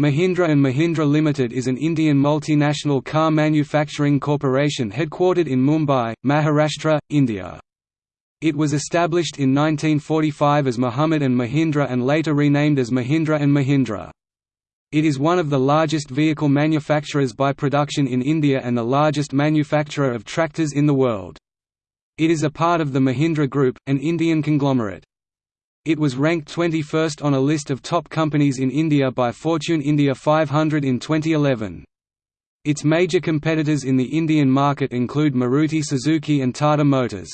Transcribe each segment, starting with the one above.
Mahindra & Mahindra Limited is an Indian multinational car manufacturing corporation headquartered in Mumbai, Maharashtra, India. It was established in 1945 as Muhammad & Mahindra and later renamed as Mahindra & Mahindra. It is one of the largest vehicle manufacturers by production in India and the largest manufacturer of tractors in the world. It is a part of the Mahindra Group, an Indian conglomerate. It was ranked 21st on a list of top companies in India by Fortune India 500 in 2011. Its major competitors in the Indian market include Maruti Suzuki and Tata Motors.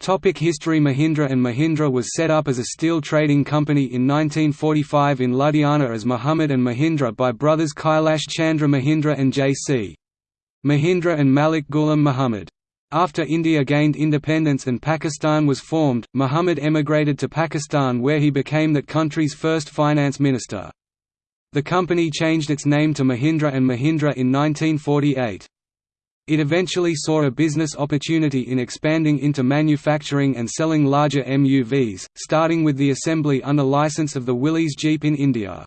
Topic History Mahindra & Mahindra was set up as a steel trading company in 1945 in Ludhiana as Muhammad & Mahindra by brothers Kailash Chandra Mahindra and J.C. Mahindra and Malik Ghulam Muhammad. After India gained independence and Pakistan was formed, Muhammad emigrated to Pakistan where he became that country's first finance minister. The company changed its name to Mahindra & Mahindra in 1948. It eventually saw a business opportunity in expanding into manufacturing and selling larger MUVs, starting with the assembly under license of the Willys Jeep in India.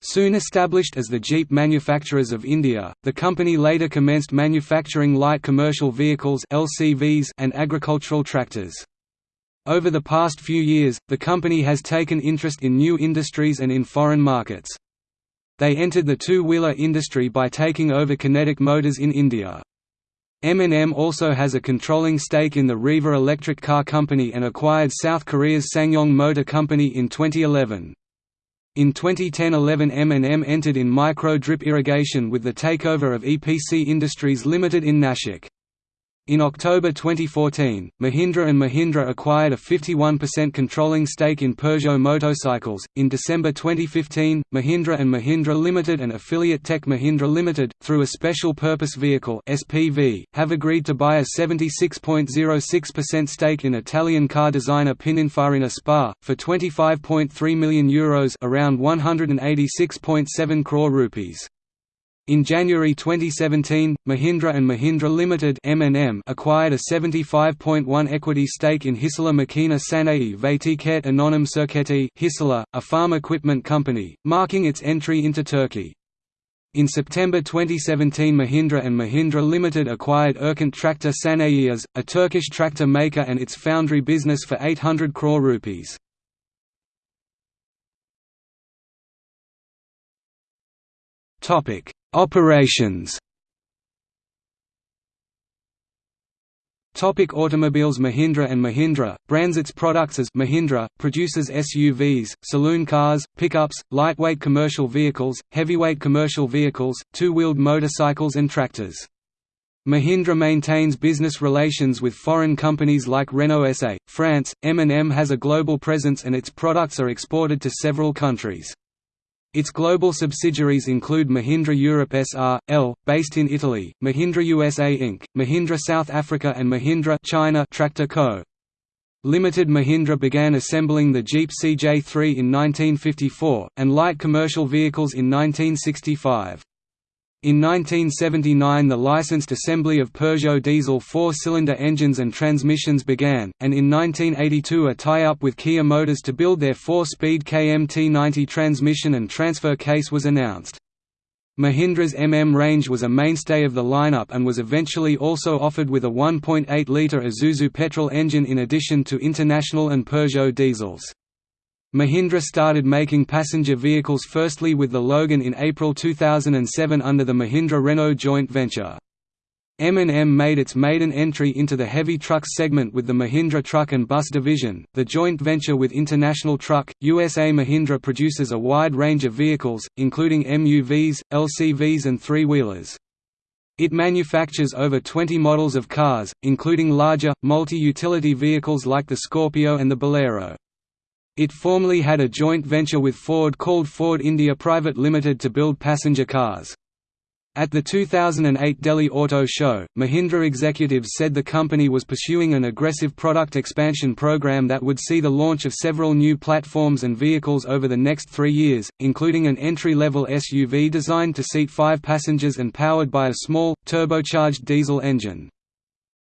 Soon established as the Jeep Manufacturers of India, the company later commenced manufacturing light commercial vehicles LCVs and agricultural tractors. Over the past few years, the company has taken interest in new industries and in foreign markets. They entered the two-wheeler industry by taking over Kinetic Motors in India. M&M also has a controlling stake in the Reva Electric Car Company and acquired South Korea's SsangYong Motor Company in 2011. In 2010–11 M&M entered in micro-drip irrigation with the takeover of EPC Industries Limited in Nashik. In October 2014, Mahindra and Mahindra acquired a 51% controlling stake in Peugeot Motocycles. In December 2015, Mahindra and Mahindra Limited and affiliate Tech Mahindra Limited, through a special purpose vehicle (SPV), have agreed to buy a 76.06% stake in Italian car designer Pininfarina SPA for 25.3 million euros, around 186.7 crore rupees. In January 2017, Mahindra and Mahindra Limited (M&M) acquired a 75.1 equity stake in Hisala Makina Sanayi Vatiket Anonim Circuiti Hisala, a farm equipment company, marking its entry into Turkey. In September 2017 Mahindra and Mahindra Limited acquired Erkant Tractor Sanayiyas, a Turkish tractor maker and its foundry business for 800 crore rupees. Topic Operations Topic automobiles Mahindra & Mahindra, brands its products as Mahindra, produces SUVs, saloon cars, pickups, lightweight commercial vehicles, heavyweight commercial vehicles, two-wheeled motorcycles and tractors. Mahindra maintains business relations with foreign companies like Renault SA, France, M&M has a global presence and its products are exported to several countries. Its global subsidiaries include Mahindra Europe S.R.L., based in Italy, Mahindra USA Inc., Mahindra South Africa and Mahindra China Tractor Co. Limited Mahindra began assembling the Jeep CJ3 in 1954, and light commercial vehicles in 1965. In 1979 the licensed assembly of Peugeot diesel four-cylinder engines and transmissions began, and in 1982 a tie-up with Kia Motors to build their four-speed KMT90 transmission and transfer case was announced. Mahindra's MM range was a mainstay of the lineup and was eventually also offered with a 1.8-litre Isuzu petrol engine in addition to International and Peugeot diesels. Mahindra started making passenger vehicles firstly with the Logan in April 2007 under the Mahindra-Renault joint venture. M&M made its maiden entry into the heavy trucks segment with the Mahindra Truck and Bus division, the joint venture with International Truck. USA Mahindra produces a wide range of vehicles, including MUVs, LCVs and three-wheelers. It manufactures over 20 models of cars, including larger, multi-utility vehicles like the Scorpio and the Bolero. It formerly had a joint venture with Ford called Ford India Private Limited to build passenger cars. At the 2008 Delhi Auto Show, Mahindra executives said the company was pursuing an aggressive product expansion program that would see the launch of several new platforms and vehicles over the next three years, including an entry-level SUV designed to seat five passengers and powered by a small, turbocharged diesel engine.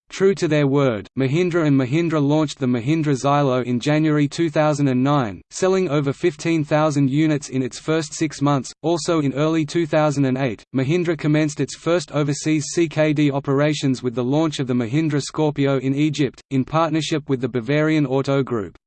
True to their word, Mahindra and Mahindra launched the Mahindra Xylo in January 2009, selling over 15,000 units in its first six months. Also in early 2008, Mahindra commenced its first overseas CKD operations with the launch of the Mahindra Scorpio in Egypt, in partnership with the Bavarian Auto Group.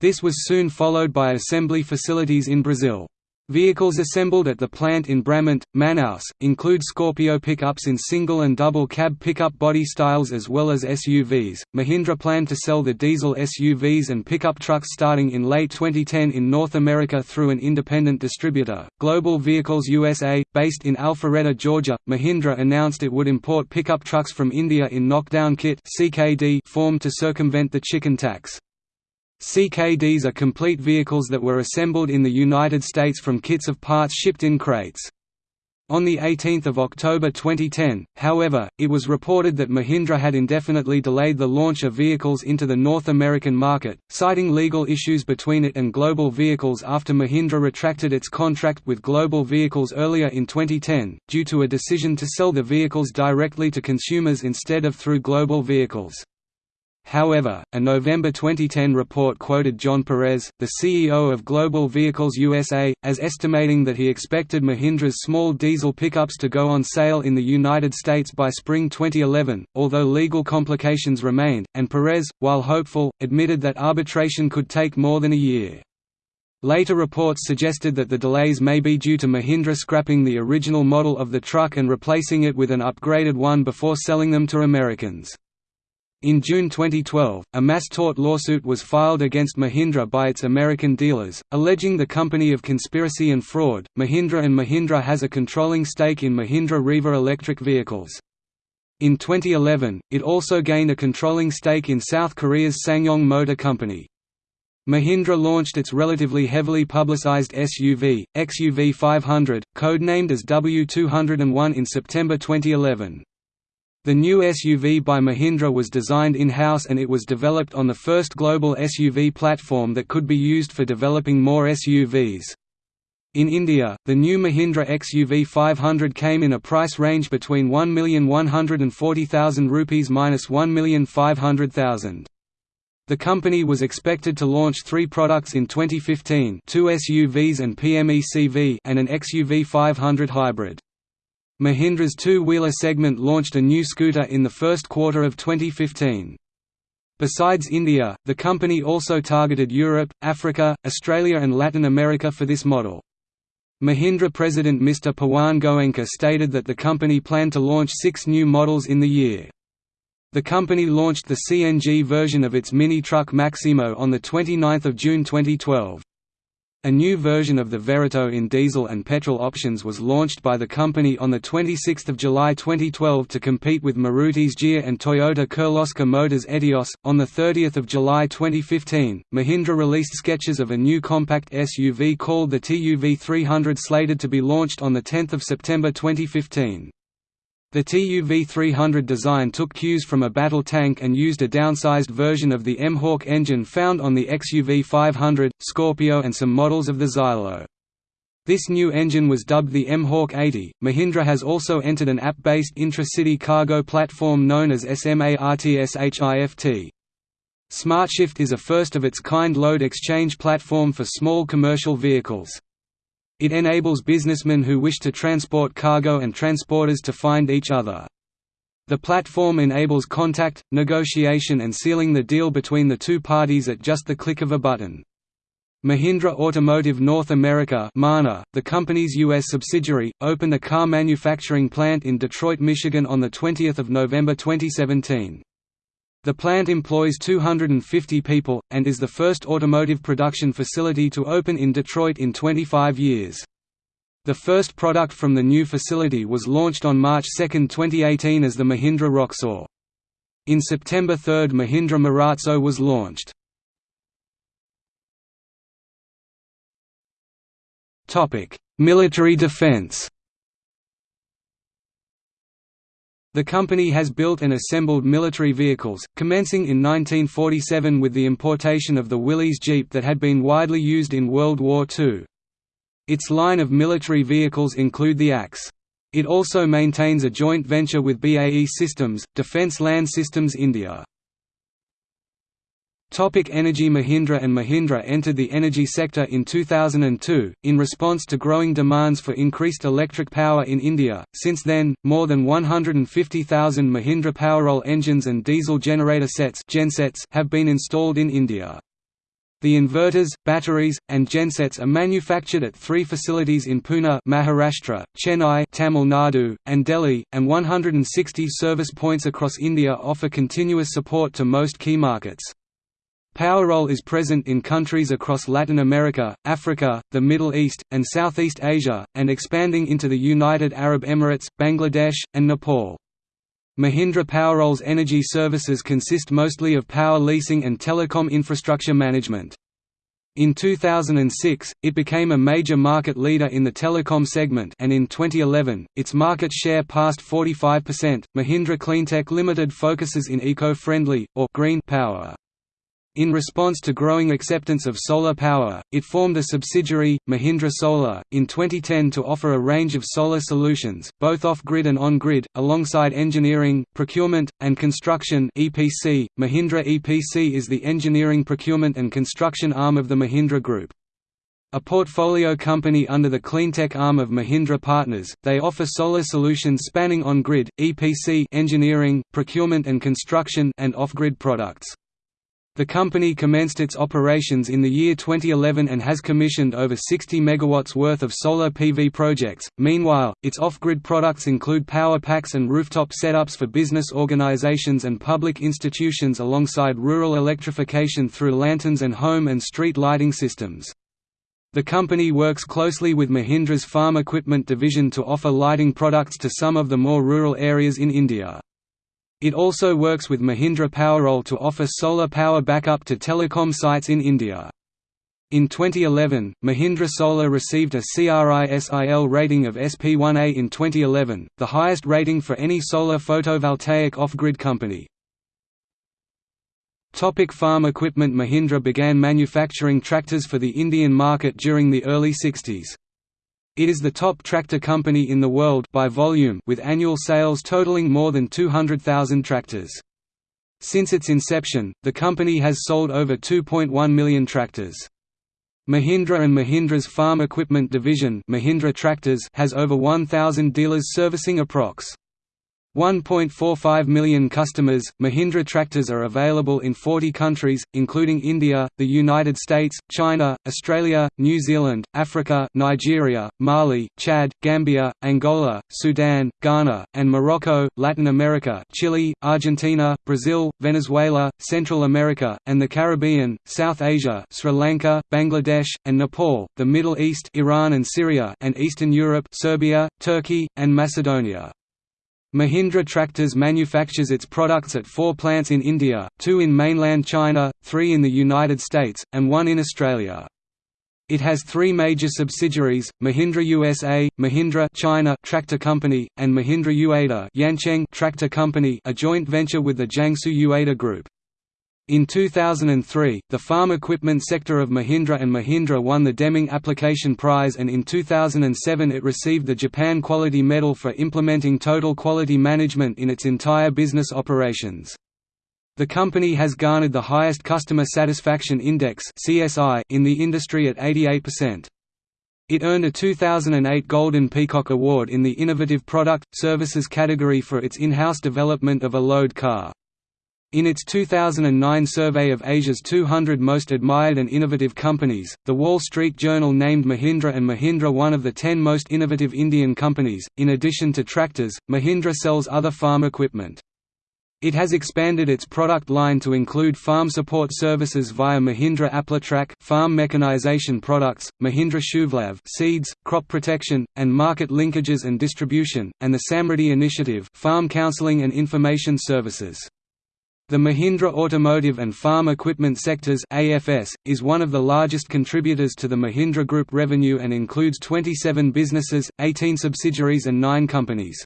This was soon followed by assembly facilities in Brazil. Vehicles assembled at the plant in Bramente, Manaus, include Scorpio pickups in single and double cab pickup body styles as well as SUVs. Mahindra planned to sell the diesel SUVs and pickup trucks starting in late 2010 in North America through an independent distributor, Global Vehicles USA, based in Alpharetta, Georgia. Mahindra announced it would import pickup trucks from India in knockdown kit (CKD) form to circumvent the chicken tax. CKDs are complete vehicles that were assembled in the United States from kits of parts shipped in crates. On 18 October 2010, however, it was reported that Mahindra had indefinitely delayed the launch of vehicles into the North American market, citing legal issues between it and Global Vehicles after Mahindra retracted its contract with Global Vehicles earlier in 2010, due to a decision to sell the vehicles directly to consumers instead of through Global Vehicles. However, a November 2010 report quoted John Perez, the CEO of Global Vehicles USA, as estimating that he expected Mahindra's small diesel pickups to go on sale in the United States by spring 2011, although legal complications remained, and Perez, while hopeful, admitted that arbitration could take more than a year. Later reports suggested that the delays may be due to Mahindra scrapping the original model of the truck and replacing it with an upgraded one before selling them to Americans. In June 2012, a mass tort lawsuit was filed against Mahindra by its American dealers, alleging the company of conspiracy and fraud. Mahindra and Mahindra has a controlling stake in Mahindra Reva electric vehicles. In 2011, it also gained a controlling stake in South Korea's SsangYong Motor Company. Mahindra launched its relatively heavily publicized SUV, XUV 500, codenamed as W201 in September 2011. The new SUV by Mahindra was designed in-house and it was developed on the first global SUV platform that could be used for developing more SUVs. In India, the new Mahindra XUV 500 came in a price range between 1,140,000 rupees minus 1,500,000. The company was expected to launch three products in 2015 two SUVs and PMECV and an XUV 500 hybrid. Mahindra's two-wheeler segment launched a new scooter in the first quarter of 2015. Besides India, the company also targeted Europe, Africa, Australia and Latin America for this model. Mahindra president Mr. Pawan Goenka stated that the company planned to launch six new models in the year. The company launched the CNG version of its mini truck Maximo on 29 June 2012. A new version of the Verito in diesel and petrol options was launched by the company on 26 July 2012 to compete with Maruti's Jia and Toyota Kirloskar Motors Etios. On 30 July 2015, Mahindra released sketches of a new compact SUV called the TUV 300 slated to be launched on 10 September 2015. The TUV-300 design took cues from a battle tank and used a downsized version of the M-Hawk engine found on the XUV-500, Scorpio and some models of the Xylo. This new engine was dubbed the M-Hawk 80. Mahindra has also entered an app-based intra-city cargo platform known as SMARTSHIFT. SmartShift is a first-of-its-kind load exchange platform for small commercial vehicles. It enables businessmen who wish to transport cargo and transporters to find each other. The platform enables contact, negotiation and sealing the deal between the two parties at just the click of a button. Mahindra Automotive North America Mana, the company's U.S. subsidiary, opened a car manufacturing plant in Detroit, Michigan on 20 November 2017. The plant employs 250 people, and is the first automotive production facility to open in Detroit in 25 years. The first product from the new facility was launched on March 2, 2018 as the Mahindra Roxor. In September 3 Mahindra Marazzo was launched. Military defense The company has built and assembled military vehicles, commencing in 1947 with the importation of the Willys Jeep that had been widely used in World War II. Its line of military vehicles include the AX. It also maintains a joint venture with BAE Systems, Defence Land Systems India. Topic energy Mahindra and Mahindra entered the energy sector in 2002, in response to growing demands for increased electric power in India. Since then, more than 150,000 Mahindra Powerol engines and diesel generator sets gensets have been installed in India. The inverters, batteries, and gensets are manufactured at three facilities in Pune Maharashtra, Chennai Tamil Nadu, and Delhi, and 160 service points across India offer continuous support to most key markets. Powerol is present in countries across Latin America, Africa, the Middle East, and Southeast Asia, and expanding into the United Arab Emirates, Bangladesh, and Nepal. Mahindra Powerol's energy services consist mostly of power leasing and telecom infrastructure management. In 2006, it became a major market leader in the telecom segment and in 2011, its market share passed 45%. Mahindra Cleantech Limited focuses in eco-friendly, or green power. In response to growing acceptance of solar power, it formed a subsidiary, Mahindra Solar, in 2010 to offer a range of solar solutions, both off-grid and on-grid, alongside engineering, procurement, and construction EPC. Mahindra EPC is the engineering procurement and construction arm of the Mahindra Group. A portfolio company under the cleantech arm of Mahindra Partners, they offer solar solutions spanning on-grid, EPC engineering, procurement and construction and off-grid products. The company commenced its operations in the year 2011 and has commissioned over 60 megawatts worth of solar PV projects. Meanwhile, its off-grid products include power packs and rooftop setups for business organizations and public institutions alongside rural electrification through lanterns and home and street lighting systems. The company works closely with Mahindra's farm equipment division to offer lighting products to some of the more rural areas in India. It also works with Mahindra Powerol to offer solar power backup to telecom sites in India. In 2011, Mahindra Solar received a CRISIL rating of SP1A in 2011, the highest rating for any solar photovoltaic off-grid company. Topic farm equipment Mahindra began manufacturing tractors for the Indian market during the early 60s. It is the top tractor company in the world by volume with annual sales totaling more than 200,000 tractors. Since its inception, the company has sold over 2.1 million tractors. Mahindra and Mahindra's farm equipment division Mahindra Tractors has over 1,000 dealers servicing approx. 1.45 million customers. Mahindra tractors are available in 40 countries, including India, the United States, China, Australia, New Zealand, Africa, Nigeria, Mali, Chad, Gambia, Angola, Sudan, Ghana, and Morocco, Latin America, Chile, Argentina, Brazil, Venezuela, Central America, and the Caribbean, South Asia, Sri Lanka, Bangladesh, and Nepal, the Middle East, Iran and Syria, and Eastern Europe, Serbia, Turkey, and Macedonia. Mahindra Tractors manufactures its products at four plants in India, two in mainland China, three in the United States, and one in Australia. It has three major subsidiaries, Mahindra USA, Mahindra China Tractor Company, and Mahindra Yueda Yancheng Tractor Company a joint venture with the Jiangsu Yueda Group. In 2003, the farm equipment sector of Mahindra and Mahindra won the Deming Application Prize and in 2007 it received the Japan Quality Medal for implementing total quality management in its entire business operations. The company has garnered the highest Customer Satisfaction Index in the industry at 88%. It earned a 2008 Golden Peacock Award in the Innovative Product, Services category for its in-house development of a load car. In its 2009 survey of Asia's 200 most admired and innovative companies, The Wall Street Journal named Mahindra and Mahindra one of the 10 most innovative Indian companies. In addition to tractors, Mahindra sells other farm equipment. It has expanded its product line to include farm support services via Mahindra Aplitrac farm mechanization products, Mahindra Shubhlabh seeds, crop protection, and market linkages and distribution, and the Samriddhi initiative farm counseling and information services. The Mahindra Automotive and Farm Equipment Sectors AFS, is one of the largest contributors to the Mahindra Group revenue and includes 27 businesses, 18 subsidiaries and 9 companies.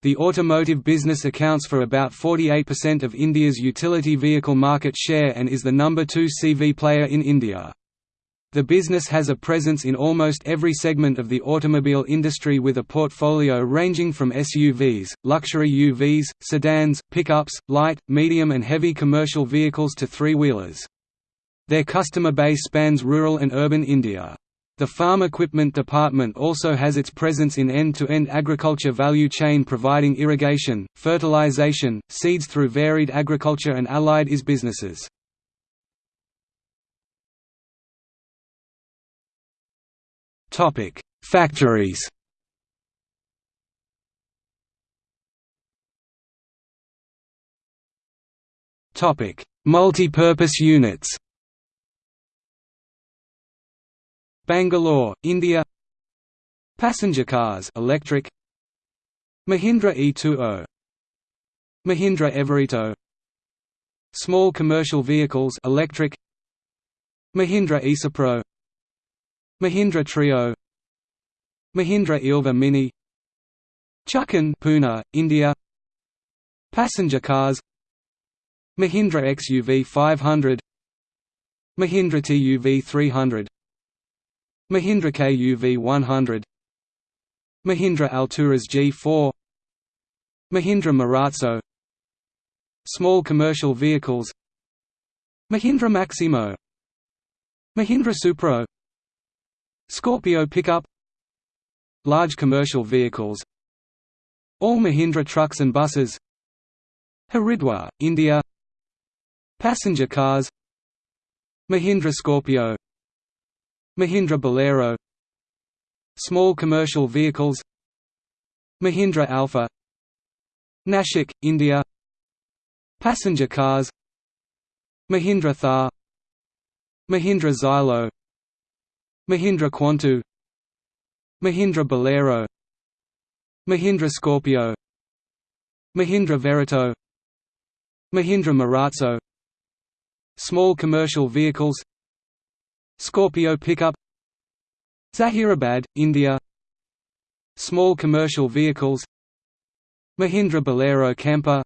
The automotive business accounts for about 48% of India's utility vehicle market share and is the number 2 CV player in India. The business has a presence in almost every segment of the automobile industry with a portfolio ranging from SUVs, luxury UVs, sedans, pickups, light, medium and heavy commercial vehicles to three-wheelers. Their customer base spans rural and urban India. The Farm Equipment Department also has its presence in end-to-end -end agriculture value chain providing irrigation, fertilization, seeds through varied agriculture and allied IS businesses. Factories. Multi-purpose units. Bangalore, India. Passenger cars electric. Mahindra E20 Mahindra Everito Small commercial vehicles electric. Mahindra Isopro Mahindra Treo Mahindra Ilva Mini Chakan Pune, India Passenger cars Mahindra XUV 500 Mahindra TUV 300 Mahindra KUV 100 Mahindra Alturas G4 Mahindra Marazzo Small commercial vehicles Mahindra Maximo Mahindra Supro Scorpio pickup Large commercial vehicles All Mahindra trucks and buses Haridwar, India Passenger cars Mahindra Scorpio Mahindra Bolero Small commercial vehicles Mahindra Alpha Nashik, India Passenger cars Mahindra Thar Mahindra Xylo Mahindra Quanto Mahindra Bolero Mahindra Scorpio Mahindra Verito Mahindra Marazzo Small commercial vehicles Scorpio pickup Zahirabad, India Small commercial vehicles Mahindra Bolero Camper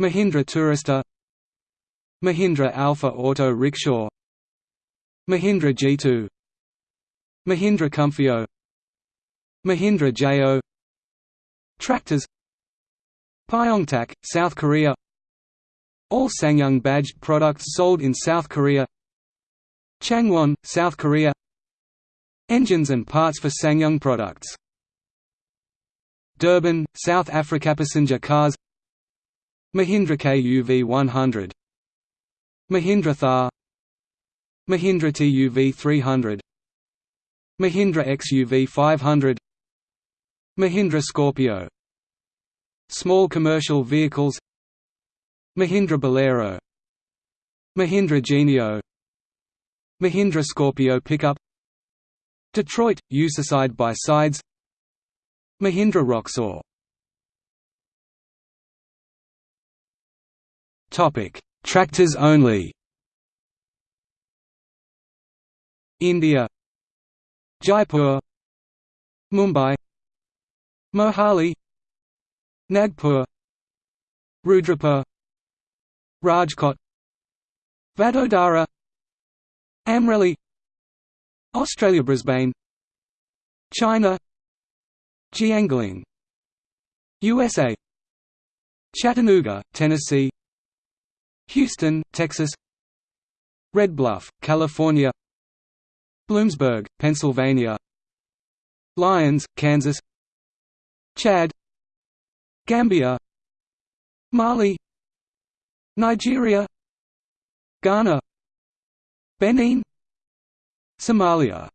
Mahindra Tourista Mahindra Alpha Auto Rickshaw Mahindra G2 Mahindra Comfio. Mahindra Jo Tractors. Pyeongtaek, South Korea. All SsangYong badged products sold in South Korea. Changwon, South Korea. Engines and parts for SsangYong products. Durban, South Africa Passenger cars. Mahindra KUV 100 Mahindra Thar. Mahindra TUV 300 Mahindra XUV 500 Mahindra Scorpio Small commercial vehicles Mahindra Bolero Mahindra Genio Mahindra Scorpio pickup Detroit, USA side by sides Mahindra Roxor. Tractors only. India Jaipur Mumbai Mohali Nagpur Rudrapur Rajkot Vadodara Amreli Australia Brisbane China Jiangling USA Chattanooga, Tennessee Houston, Texas Red Bluff, California Bloomsburg, Pennsylvania. Lyons, Kansas. Chad. Gambia. Mali. Nigeria. Ghana. Benin. Somalia.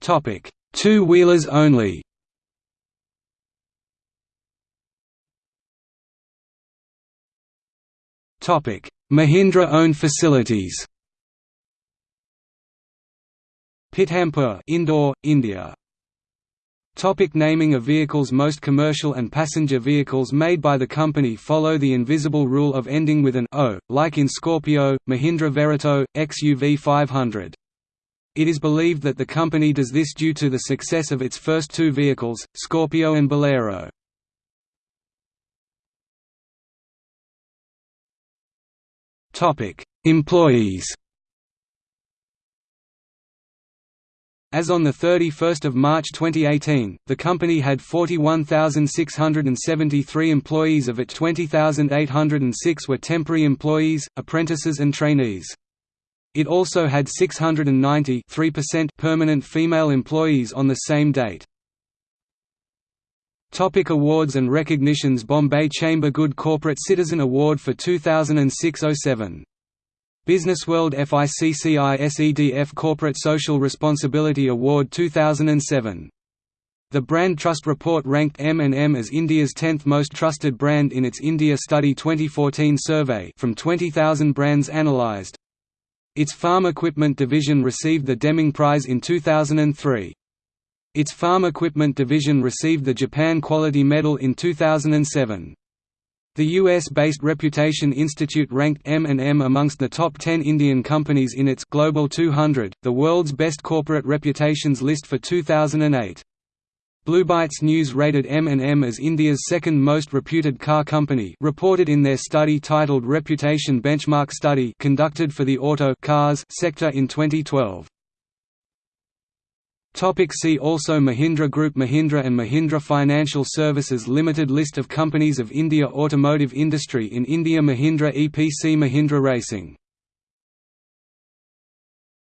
Topic: Two-wheelers only. Topic: Mahindra-owned facilities Pithampur Indore, India Topic naming of vehicles Most commercial and passenger vehicles made by the company follow the invisible rule of ending with an O, like in Scorpio, Mahindra Verito, XUV 500. It is believed that the company does this due to the success of its first two vehicles, Scorpio and Bolero. Employees As on 31 March 2018, the company had 41,673 employees of it 20,806 were temporary employees, apprentices and trainees. It also had 690 permanent female employees on the same date. Topic awards and recognitions Bombay Chamber Good Corporate Citizen Award for 2006–07 Businessworld FICCI SEDF Corporate Social Responsibility Award 2007. The Brand Trust Report ranked M&M as India's 10th most trusted brand in its India Study 2014 survey from 20,000 brands analysed. Its farm equipment division received the Deming Prize in 2003. Its farm equipment division received the Japan Quality Medal in 2007. The US-based Reputation Institute ranked M&M amongst the top 10 Indian companies in its Global 200, the world's best corporate reputations list for 2008. Bluebytes News rated M&M as India's second most reputed car company reported in their study titled Reputation Benchmark Study conducted for the auto cars sector in 2012. Topic see also Mahindra Group Mahindra and Mahindra Financial Services Limited List of companies of India Automotive industry in India Mahindra EPC Mahindra Racing